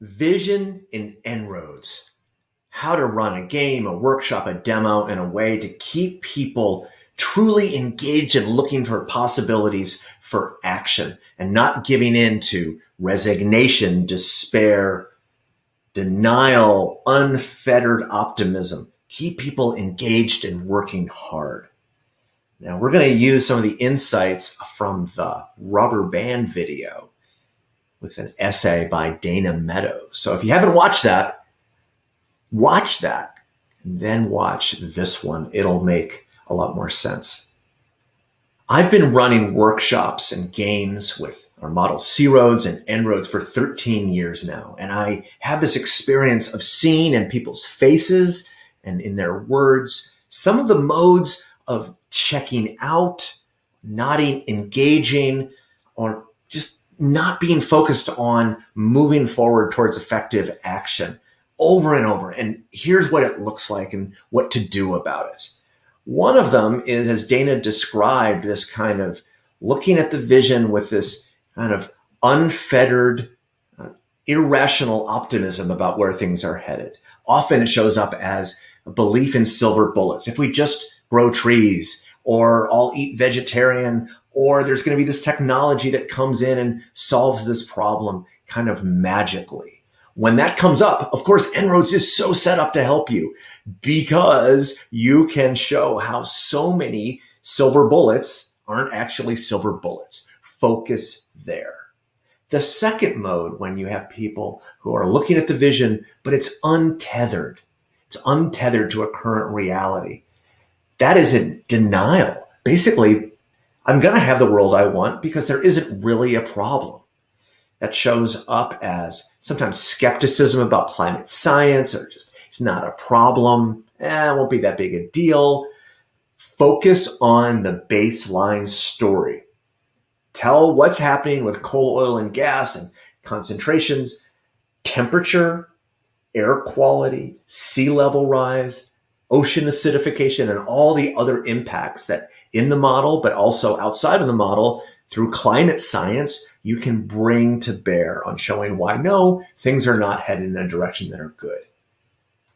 Vision in En-ROADS. How to run a game, a workshop, a demo in a way to keep people truly engaged and looking for possibilities for action and not giving in to resignation, despair, denial, unfettered optimism. Keep people engaged and working hard. Now we're going to use some of the insights from the rubber band video with an essay by Dana Meadows. So if you haven't watched that, watch that and then watch this one. It'll make a lot more sense. I've been running workshops and games with our model C-ROADS and En-ROADS for 13 years now. And I have this experience of seeing in people's faces and in their words, some of the modes of checking out, nodding, engaging, or just not being focused on moving forward towards effective action over and over. And here's what it looks like and what to do about it. One of them is, as Dana described, this kind of looking at the vision with this kind of unfettered, uh, irrational optimism about where things are headed. Often it shows up as a belief in silver bullets. If we just grow trees or all eat vegetarian or there's going to be this technology that comes in and solves this problem kind of magically. When that comes up, of course, En-ROADS is so set up to help you because you can show how so many silver bullets aren't actually silver bullets. Focus there. The second mode, when you have people who are looking at the vision, but it's untethered, it's untethered to a current reality. That is a denial. Basically, I'm going to have the world I want because there isn't really a problem. That shows up as sometimes skepticism about climate science or just it's not a problem. Eh, it won't be that big a deal. Focus on the baseline story. Tell what's happening with coal, oil, and gas and concentrations, temperature, air quality, sea level rise, ocean acidification and all the other impacts that in the model, but also outside of the model through climate science, you can bring to bear on showing why no, things are not headed in a direction that are good.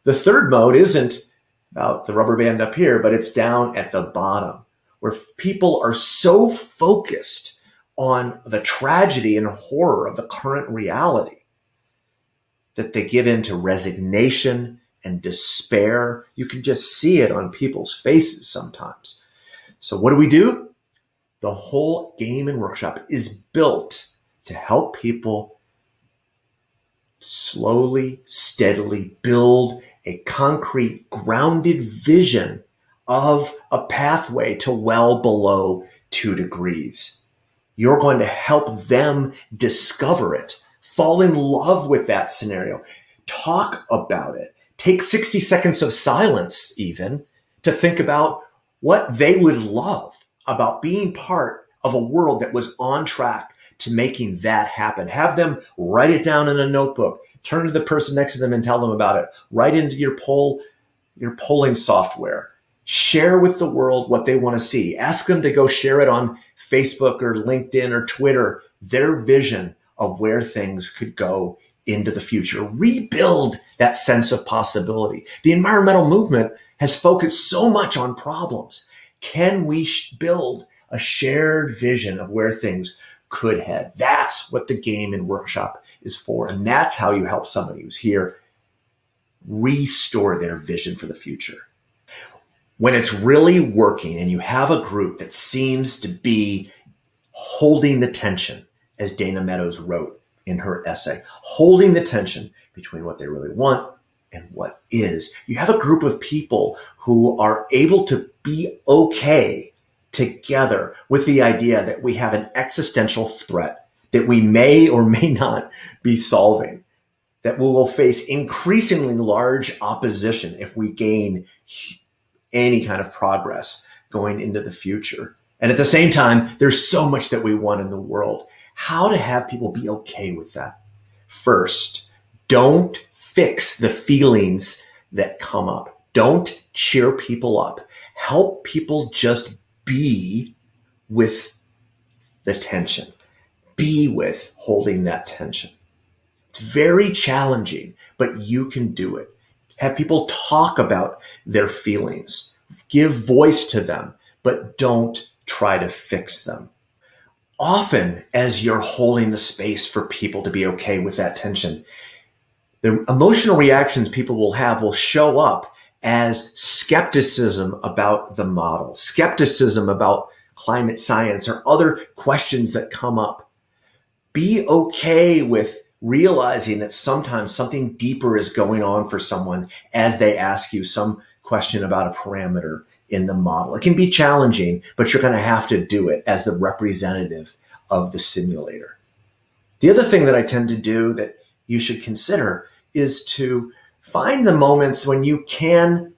The third mode isn't about the rubber band up here, but it's down at the bottom where people are so focused on the tragedy and horror of the current reality that they give in to resignation and despair. You can just see it on people's faces sometimes. So what do we do? The whole game and workshop is built to help people slowly, steadily build a concrete, grounded vision of a pathway to well below two degrees. You're going to help them discover it, fall in love with that scenario, talk about it, take 60 seconds of silence even to think about what they would love about being part of a world that was on track to making that happen. Have them write it down in a notebook, turn to the person next to them and tell them about it. Write into your poll, your polling software. Share with the world what they want to see. Ask them to go share it on Facebook or LinkedIn or Twitter, their vision of where things could go into the future, rebuild that sense of possibility. The environmental movement has focused so much on problems. Can we build a shared vision of where things could head? That's what the game and workshop is for. And that's how you help somebody who's here restore their vision for the future. When it's really working and you have a group that seems to be holding the tension, as Dana Meadows wrote, in her essay, holding the tension between what they really want and what is. You have a group of people who are able to be okay together with the idea that we have an existential threat that we may or may not be solving, that we will face increasingly large opposition if we gain any kind of progress going into the future. And at the same time, there's so much that we want in the world how to have people be okay with that. First, don't fix the feelings that come up. Don't cheer people up. Help people just be with the tension. Be with holding that tension. It's very challenging, but you can do it. Have people talk about their feelings, give voice to them, but don't try to fix them. Often, as you're holding the space for people to be okay with that tension, the emotional reactions people will have will show up as skepticism about the model, skepticism about climate science or other questions that come up. Be okay with realizing that sometimes something deeper is going on for someone as they ask you some question about a parameter in the model. It can be challenging, but you're going to have to do it as the representative of the simulator. The other thing that I tend to do that you should consider is to find the moments when you can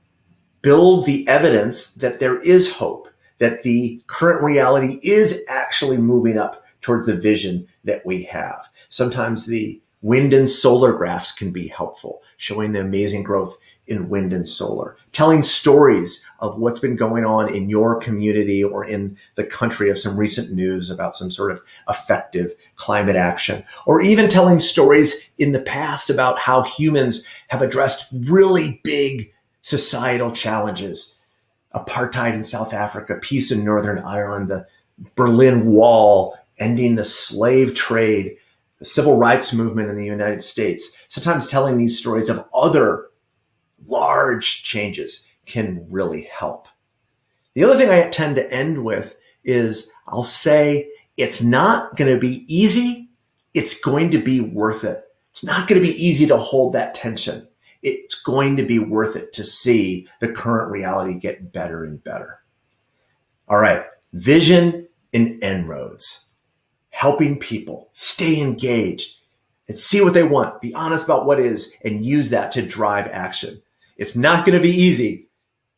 build the evidence that there is hope, that the current reality is actually moving up towards the vision that we have. Sometimes the wind and solar graphs can be helpful, showing the amazing growth in wind and solar, telling stories of what's been going on in your community or in the country of some recent news about some sort of effective climate action, or even telling stories in the past about how humans have addressed really big societal challenges. Apartheid in South Africa, peace in Northern Ireland, the Berlin Wall, ending the slave trade, the civil rights movement in the United States, sometimes telling these stories of other large changes can really help. The other thing I tend to end with is I'll say it's not going to be easy. It's going to be worth it. It's not going to be easy to hold that tension. It's going to be worth it to see the current reality get better and better. All right. Vision and En-ROADS. Helping people stay engaged and see what they want, be honest about what is, and use that to drive action. It's not going to be easy.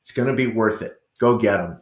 It's going to be worth it. Go get them.